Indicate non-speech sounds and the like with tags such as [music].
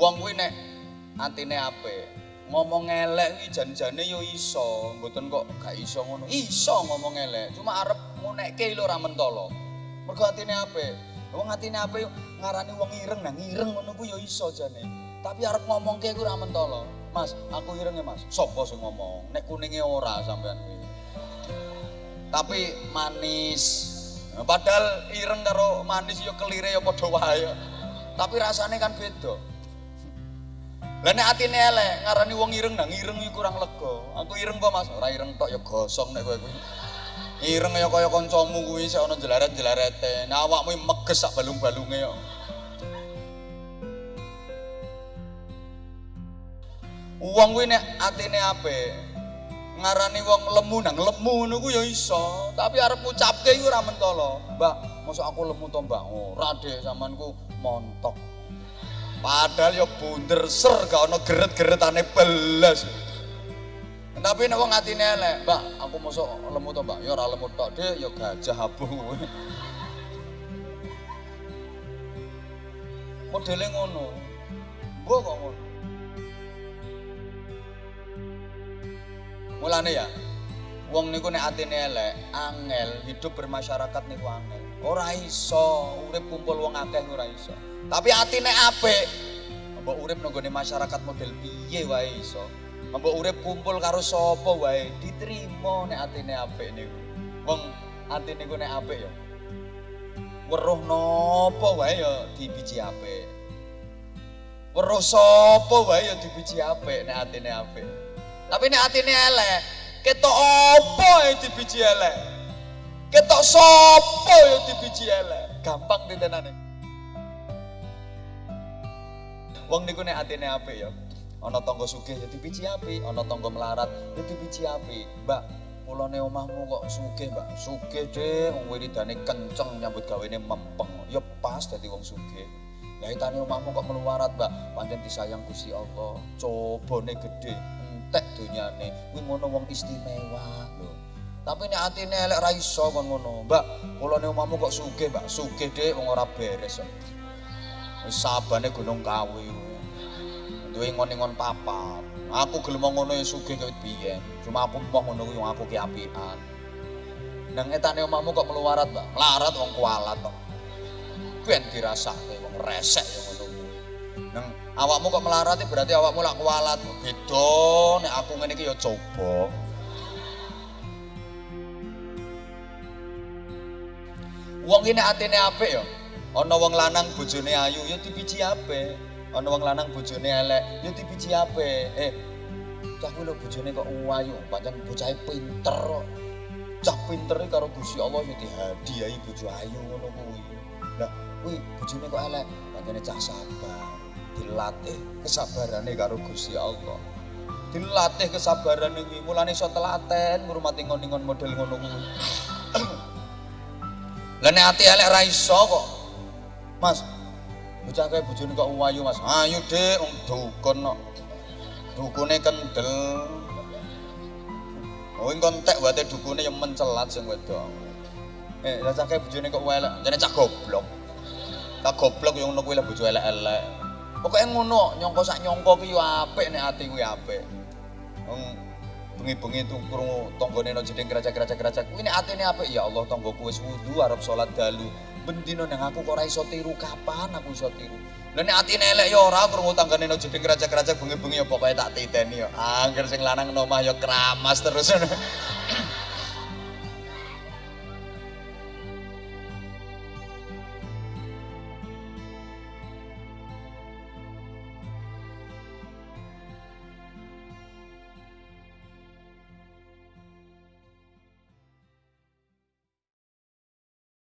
wong kuwi nek atine apik ngomong elek kuwi jan-jane yo iso mboten kok gak iso ngono iso ngomong elek cuma arep ngunekke lho ora mentolo mergo atine apik wong atine apik ngarani wong ireng nah ireng ngono kuwi yo iso jane tapi arep ngomongke kuwi ora mentolo Mas, aku ireng ya Mas. Sopo sing ngomong? Nek kuninge ora sampean kuwi. Tapi manis. Padahal ireng karo manis ya kelire ya padha wae. Tapi rasane kan beda. Lah nek atine elek, ngarani wong ireng nang ireng kurang lega. Aku ireng kok Mas, ora ireng tok ya gosong nek kowe kuwi. Ireng ya kaya kancamu kuwi sik ana jelaret-jelarete. Nah awakmu meges sak balung-balunge kok. Wong kuwi nek atine apik, ngarani wong lemu nang lemu ngono ku ya iso, tapi arep ngucapke iku ora mentolo. Mbak, mosok aku lemu to, Mbak? Ora, Dek, sampeanku montok. Padahal ya bunder ser gak ono geret-geretane belas. Tapi nek wong atine elek, Mbak, aku mosok lemu to, Mbak? Ya ora lemu tok, Dek, ya gajah kuwi. [laughs] Modele ngono. Mbok kok ngono. Mulane ya, wong niku nek atine elek, angel hidup bermasyarakat niku angel. Ora iso urip kumpul wong akeh ora iso. Tapi atine apik, mbok urip nang masyarakat model piye wae iso. Mbok urip kumpul karo sapa wae diterima nek atine apik niku. Wong atine niku nek apik ya. Weruh napa wae ya dibiji apik. Weruh sapa wae ya dibiji apik nek atine apik. Tapi nek atine elek, ketok apa yang dibiji elek? Ketok sapa yang dibiji elek? Gampang ditenane. Wong niku nek atine apik ya. Ana tangga sugih ya dibiji apik, ana tangga melarat ya dibiji apik. Mbak, kulone omahmu kok sugih, Mbak. Sugih deh, wong wiridane kenceng nyambut gawene mempeng. Ya pas dadi wong sugih. Lah itane omahmu kok meluwarat, Mbak. Pancen disayang Gusti Allah. Cobane gede, entek donyane. Kuwi ngono wong istimewa lho. Tapi nek atine elek ra iso kon ngono. Mbak, kulone omahmu kok sugih, Mbak. Sugih deh wong ora beres. Wis sabane Gunung Kawi. Duwe ngon-ngon papat. Aku gelem ngono ya sugih kawit biyen. Cuma aku mau ngono wong aku ki apian. Nang etane omahmu kok meluwarat, Mbak. Melarat wong kualat kok. Ben dirasake wong resek ya ngono. Nang awakmu kok melarat berarti awakmu lak kualat. Beda nek aku ngene iki ya coba. Wong ini atine apik ya. Ana wong lanang bojone ayu ya dibiji apik. Ana wong lanang bojone elek ya dibiji apik. Eh, cah kuwi lho bojone kok ayu, pancen bocahe pinter kok. Cah pinter iki karo Gusti Allah ya dihadiahi bojo ayu ngono kuwi. Lah, kuwi bojone kok elek, pancene cah sabar. Dilatih kesabarane karo Gusti Allah. Dilatih kesabarane kuwi, mulane iso telaten ngurmati ngon-ngon model ngono kuwi. Lah nek ati elek ra iso kok. Mas, bocah kae bojone kok ayu, Mas. Ayu, Dik, wong dukun kok. Dukune kendel. Oh, engko entek wate dukune yang mencelat sing wedok. Eh, lah cah kae bojone kok elek, jane cah goblok. Cah goblok yang ngono kuwi lah bojo elek-elek. Pokoke ngono, nyongko sak nyongko yo apik nek ati kuwi apik. Wong bengi-bengi tuh krungu tanggane nang jeding kerajak-kerajak-kerajak kuwi nek atine apik ya Allah tanggoku wis wudu arep salat dalu. Bendino nang aku kok ora iso tiru kapan aku iso tiru. Lah nek atine elek ya ora krungu tanggane nang jeding kerajak-kerajak bengi-bengi ya pokoke tak titeni ya. Angger sing lanang nomah ya keramas terus. [laughs]